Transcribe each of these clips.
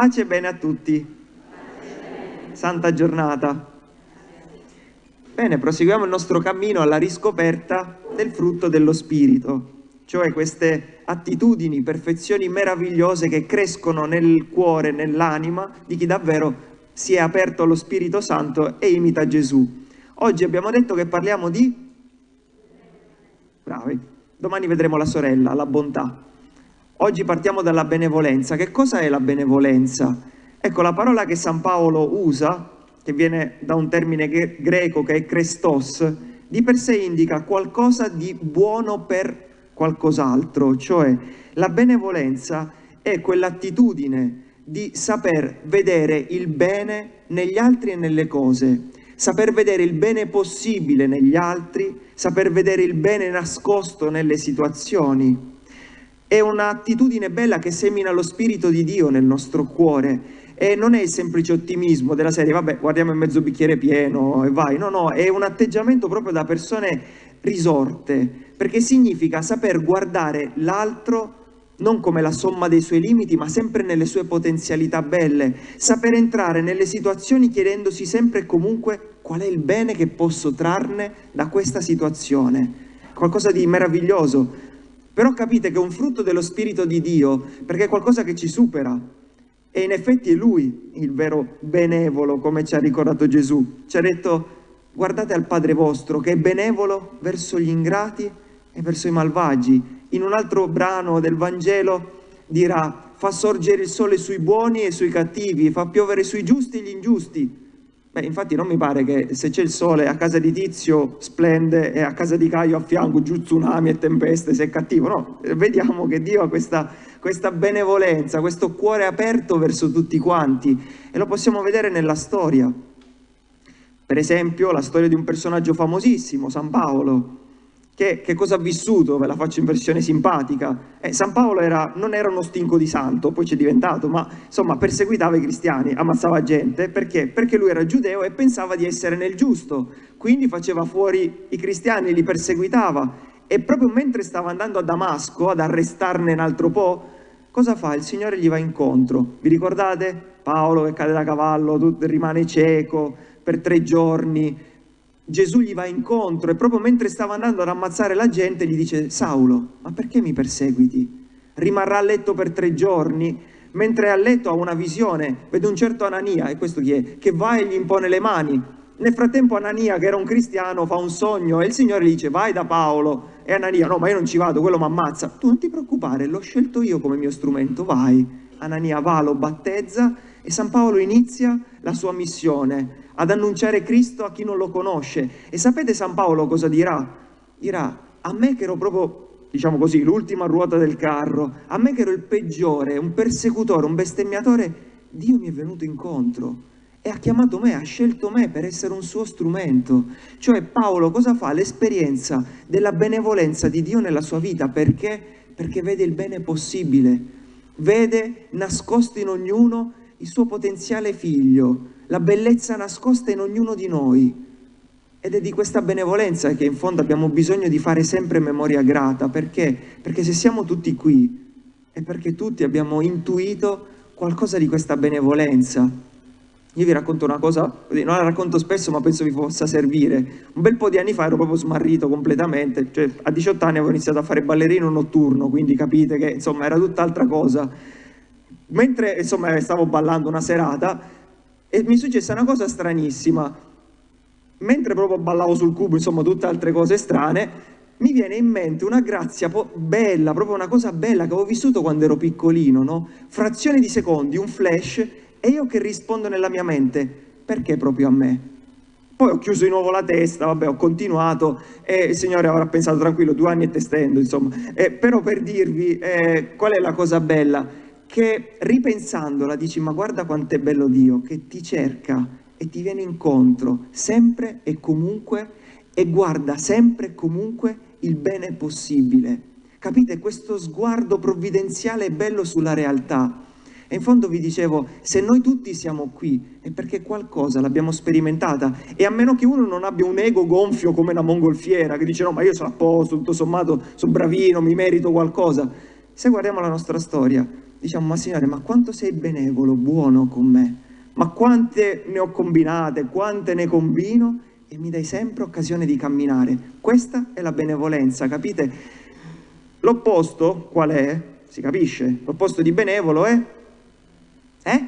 Pace e bene a tutti. Santa giornata. Bene, proseguiamo il nostro cammino alla riscoperta del frutto dello Spirito, cioè queste attitudini, perfezioni meravigliose che crescono nel cuore, nell'anima di chi davvero si è aperto allo Spirito Santo e imita Gesù. Oggi abbiamo detto che parliamo di... Bravi. Domani vedremo la sorella, la bontà. Oggi partiamo dalla benevolenza. Che cosa è la benevolenza? Ecco, la parola che San Paolo usa, che viene da un termine greco che è Christos, di per sé indica qualcosa di buono per qualcos'altro, cioè la benevolenza è quell'attitudine di saper vedere il bene negli altri e nelle cose, saper vedere il bene possibile negli altri, saper vedere il bene nascosto nelle situazioni. È un'attitudine bella che semina lo Spirito di Dio nel nostro cuore e non è il semplice ottimismo della serie, vabbè, guardiamo il mezzo bicchiere pieno e vai. No, no, è un atteggiamento proprio da persone risorte, perché significa saper guardare l'altro non come la somma dei suoi limiti, ma sempre nelle sue potenzialità belle, saper entrare nelle situazioni chiedendosi sempre e comunque qual è il bene che posso trarne da questa situazione. Qualcosa di meraviglioso. Però capite che è un frutto dello Spirito di Dio, perché è qualcosa che ci supera. E in effetti è Lui il vero benevolo, come ci ha ricordato Gesù. Ci ha detto, guardate al Padre vostro, che è benevolo verso gli ingrati e verso i malvagi, in un altro brano del Vangelo dirà fa sorgere il sole sui buoni e sui cattivi, fa piovere sui giusti e gli ingiusti. Beh, infatti non mi pare che se c'è il sole a casa di Tizio splende e a casa di Caio a fianco giù tsunami e tempeste se è cattivo, no, vediamo che Dio ha questa, questa benevolenza, questo cuore aperto verso tutti quanti. E lo possiamo vedere nella storia. Per esempio la storia di un personaggio famosissimo, San Paolo, che, che, cosa ha vissuto, ve la faccio in versione simpatica. Eh, San Paolo era, non era uno stinco di santo, poi c'è diventato, ma insomma perseguitava i cristiani, ammazzava gente, perché? Perché lui era giudeo e pensava di essere nel giusto, quindi faceva fuori i cristiani, li perseguitava e proprio mentre stava andando a Damasco ad arrestarne un altro po', cosa fa? Il Signore gli va incontro. Vi ricordate? Paolo che cade da cavallo, rimane cieco per tre giorni, Gesù gli va incontro e proprio mentre stava andando ad ammazzare la gente gli dice Saulo, ma perché mi perseguiti? Rimarrà a letto per tre giorni? Mentre è a letto ha una visione, vede un certo Anania, e questo chi è? Che va e gli impone le mani. Nel frattempo Anania, che era un cristiano, fa un sogno e il Signore gli dice vai da Paolo. E Anania, no ma io non ci vado, quello mi ammazza. Tu non ti preoccupare, l'ho scelto io come mio strumento, vai. Anania va, lo battezza e San Paolo inizia la sua missione ad annunciare Cristo a chi non lo conosce. E sapete San Paolo cosa dirà? Dirà, a me che ero proprio, diciamo così, l'ultima ruota del carro, a me che ero il peggiore, un persecutore, un bestemmiatore, Dio mi è venuto incontro e ha chiamato me, ha scelto me per essere un suo strumento. Cioè Paolo cosa fa? L'esperienza della benevolenza di Dio nella sua vita, perché? Perché vede il bene possibile, vede nascosto in ognuno il suo potenziale figlio, la bellezza nascosta in ognuno di noi. Ed è di questa benevolenza che in fondo abbiamo bisogno di fare sempre memoria grata. Perché? Perché se siamo tutti qui è perché tutti abbiamo intuito qualcosa di questa benevolenza. Io vi racconto una cosa, non la racconto spesso ma penso vi possa servire. Un bel po' di anni fa ero proprio smarrito completamente, cioè a 18 anni avevo iniziato a fare ballerino notturno, quindi capite che insomma era tutt'altra cosa. Mentre insomma stavo ballando una serata, e mi successe una cosa stranissima. Mentre proprio ballavo sul cubo, insomma, tutte altre cose strane, mi viene in mente una grazia bella, proprio una cosa bella che avevo vissuto quando ero piccolino, no? Frazioni di secondi, un flash, e io che rispondo nella mia mente, perché proprio a me? Poi ho chiuso di nuovo la testa, vabbè, ho continuato e il Signore avrà pensato tranquillo, due anni e testendo, insomma. Eh, però per dirvi eh, qual è la cosa bella, che ripensandola dici ma guarda quanto è bello Dio che ti cerca e ti viene incontro sempre e comunque e guarda sempre e comunque il bene possibile. Capite? Questo sguardo provvidenziale è bello sulla realtà. E in fondo vi dicevo, se noi tutti siamo qui è perché qualcosa l'abbiamo sperimentata e a meno che uno non abbia un ego gonfio come una mongolfiera che dice no ma io sono a posto, tutto sommato sono bravino, mi merito qualcosa. Se guardiamo la nostra storia, diciamo, ma Signore, ma quanto sei benevolo, buono con me? Ma quante ne ho combinate, quante ne combino e mi dai sempre occasione di camminare. Questa è la benevolenza, capite? L'opposto qual è? Si capisce? L'opposto di benevolo è? Eh?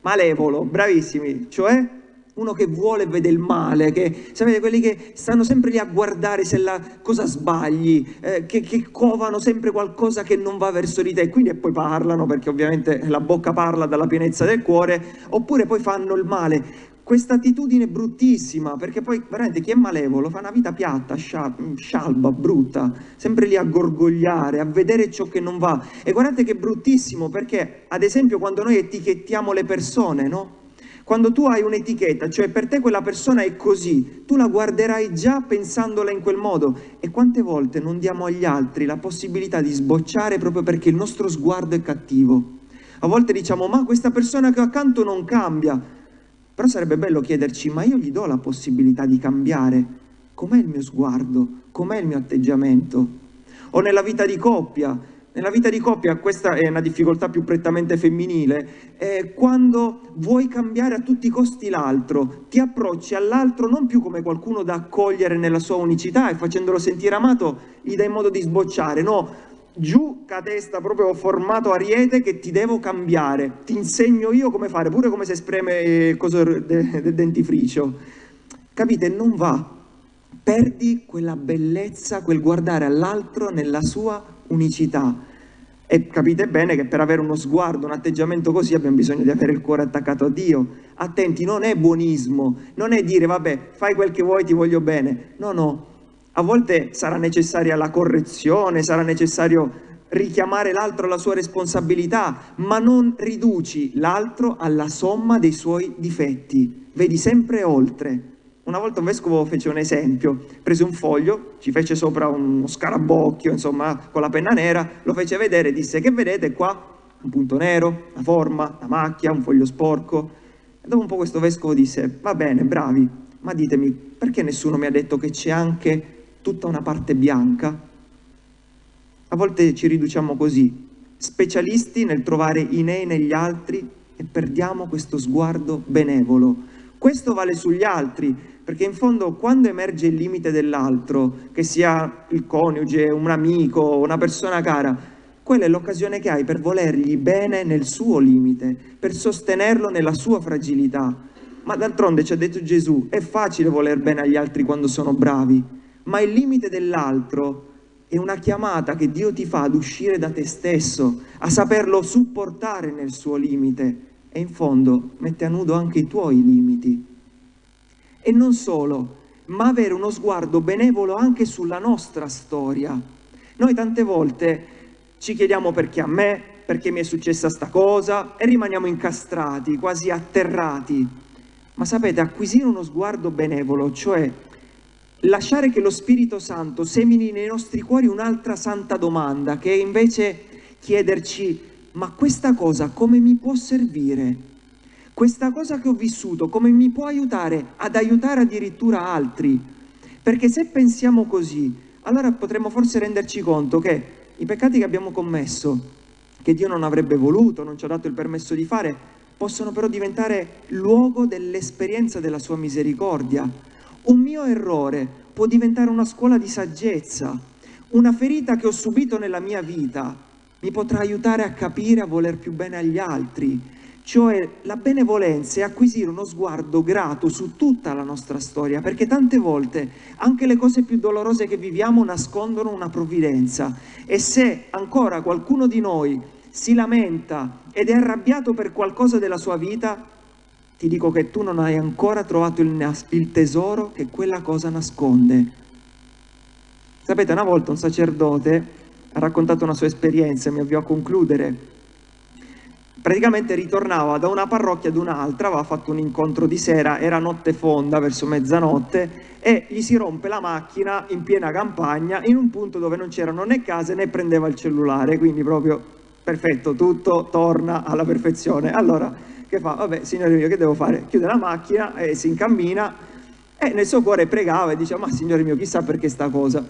Malevolo, bravissimi, cioè uno che vuole vede il male, che sapete quelli che stanno sempre lì a guardare se la cosa sbagli, eh, che, che, covano sempre qualcosa che non va verso di te, quindi e poi parlano perché ovviamente la bocca parla dalla pienezza del cuore, oppure poi fanno il male. Questa attitudine bruttissima, perché poi veramente chi è malevolo fa una vita piatta, scialba, brutta, sempre lì a gorgogliare, a vedere ciò che non va. E guardate che bruttissimo, perché ad esempio quando noi etichettiamo le persone, no? Quando tu hai un'etichetta, cioè per te quella persona è così, tu la guarderai già pensandola in quel modo. E quante volte non diamo agli altri la possibilità di sbocciare proprio perché il nostro sguardo è cattivo? A volte diciamo, ma questa persona che ho accanto non cambia. Però sarebbe bello chiederci, ma io gli do la possibilità di cambiare? Com'è il mio sguardo? Com'è il mio atteggiamento? O nella vita di coppia, nella vita di coppia, questa è una difficoltà più prettamente femminile, è quando vuoi cambiare a tutti i costi l'altro, ti approcci all'altro non più come qualcuno da accogliere nella sua unicità e facendolo sentire amato gli dai modo di sbocciare, no, giù ca testa proprio formato ariete che ti devo cambiare, ti insegno io come fare, pure come si spreme il coso del dentifricio. Capite? Non va. Perdi quella bellezza, quel guardare all'altro nella sua unicità. E capite bene che per avere uno sguardo, un atteggiamento così abbiamo bisogno di avere il cuore attaccato a Dio. Attenti, non è buonismo, non è dire vabbè fai quel che vuoi, ti voglio bene. No, no, a volte sarà necessaria la correzione, sarà necessario richiamare l'altro alla sua responsabilità, ma non riduci l'altro alla somma dei suoi difetti. Vedi sempre oltre. Una volta un vescovo fece un esempio, prese un foglio, ci fece sopra uno scarabocchio, insomma, con la penna nera, lo fece vedere e disse che vedete qua? Un punto nero, una forma, una macchia, un foglio sporco. E dopo un po' questo vescovo disse, va bene, bravi, ma ditemi, perché nessuno mi ha detto che c'è anche tutta una parte bianca? A volte ci riduciamo così, specialisti nel trovare i nei negli altri e perdiamo questo sguardo benevolo. Questo vale sugli altri, perché in fondo quando emerge il limite dell'altro, che sia il coniuge, un amico, una persona cara, quella è l'occasione che hai per volergli bene nel suo limite, per sostenerlo nella sua fragilità. Ma d'altronde ci ha detto Gesù, è facile voler bene agli altri quando sono bravi, ma il limite dell'altro è una chiamata che Dio ti fa ad uscire da te stesso, a saperlo supportare nel suo limite e in fondo mette a nudo anche i tuoi limiti. E non solo, ma avere uno sguardo benevolo anche sulla nostra storia. Noi tante volte ci chiediamo perché a me, perché mi è successa sta cosa e rimaniamo incastrati, quasi atterrati. Ma sapete, acquisire uno sguardo benevolo, cioè lasciare che lo Spirito Santo semini nei nostri cuori un'altra santa domanda, che è invece chiederci, ma questa cosa come mi può servire? Questa cosa che ho vissuto come mi può aiutare ad aiutare addirittura altri. Perché se pensiamo così, allora potremmo forse renderci conto che i peccati che abbiamo commesso, che Dio non avrebbe voluto, non ci ha dato il permesso di fare, possono però diventare luogo dell'esperienza della sua misericordia. Un mio errore può diventare una scuola di saggezza, una ferita che ho subito nella mia vita mi potrà aiutare a capire, a voler più bene agli altri, cioè la benevolenza è acquisire uno sguardo grato su tutta la nostra storia, perché tante volte anche le cose più dolorose che viviamo nascondono una provvidenza e se ancora qualcuno di noi si lamenta ed è arrabbiato per qualcosa della sua vita, ti dico che tu non hai ancora trovato il, il tesoro che quella cosa nasconde. Sapete, una volta un sacerdote ha raccontato una sua esperienza, mi avvio a concludere, praticamente ritornava da una parrocchia ad un'altra, aveva fatto un incontro di sera, era notte fonda, verso mezzanotte, e gli si rompe la macchina in piena campagna, in un punto dove non c'erano né case né prendeva il cellulare, quindi proprio perfetto, tutto torna alla perfezione. Allora, che fa? Vabbè, signore mio, che devo fare? Chiude la macchina e si incammina, e nel suo cuore pregava e diceva, ma signore mio, chissà perché sta cosa.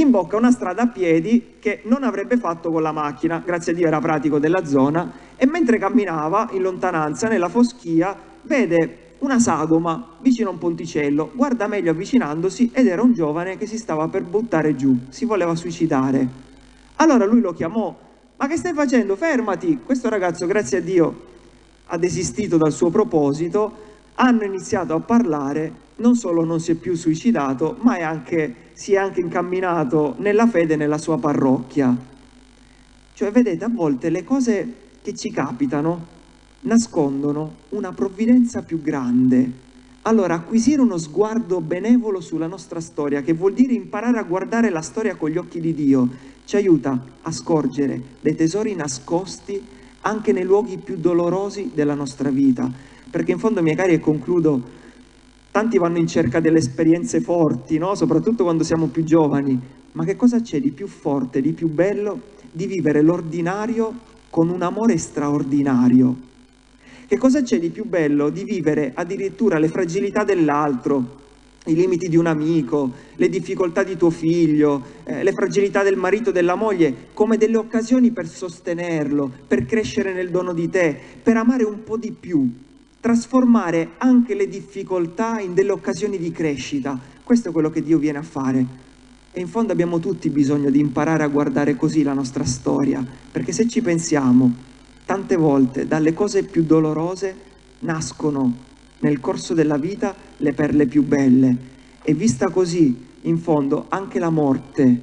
Imbocca una strada a piedi che non avrebbe fatto con la macchina, grazie a Dio era pratico della zona, e mentre camminava in lontananza, nella foschia, vede una sagoma vicino a un ponticello, guarda meglio avvicinandosi ed era un giovane che si stava per buttare giù, si voleva suicidare. Allora lui lo chiamò, ma che stai facendo? Fermati! Questo ragazzo, grazie a Dio, ha desistito dal suo proposito, hanno iniziato a parlare, non solo non si è più suicidato, ma è anche, si è anche incamminato nella fede nella sua parrocchia. Cioè, vedete, a volte le cose che ci capitano nascondono una provvidenza più grande. Allora, acquisire uno sguardo benevolo sulla nostra storia, che vuol dire imparare a guardare la storia con gli occhi di Dio, ci aiuta a scorgere dei tesori nascosti anche nei luoghi più dolorosi della nostra vita. Perché in fondo, miei cari, e concludo, tanti vanno in cerca delle esperienze forti, no? soprattutto quando siamo più giovani, ma che cosa c'è di più forte, di più bello di vivere l'ordinario con un amore straordinario? Che cosa c'è di più bello di vivere addirittura le fragilità dell'altro, i limiti di un amico, le difficoltà di tuo figlio, eh, le fragilità del marito, della moglie, come delle occasioni per sostenerlo, per crescere nel dono di te, per amare un po' di più, trasformare anche le difficoltà in delle occasioni di crescita. Questo è quello che Dio viene a fare. E in fondo abbiamo tutti bisogno di imparare a guardare così la nostra storia, perché se ci pensiamo, tante volte dalle cose più dolorose nascono nel corso della vita le perle più belle e vista così, in fondo, anche la morte,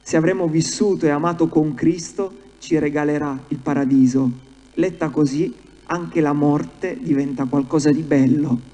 se avremo vissuto e amato con Cristo, ci regalerà il paradiso. Letta così, anche la morte diventa qualcosa di bello.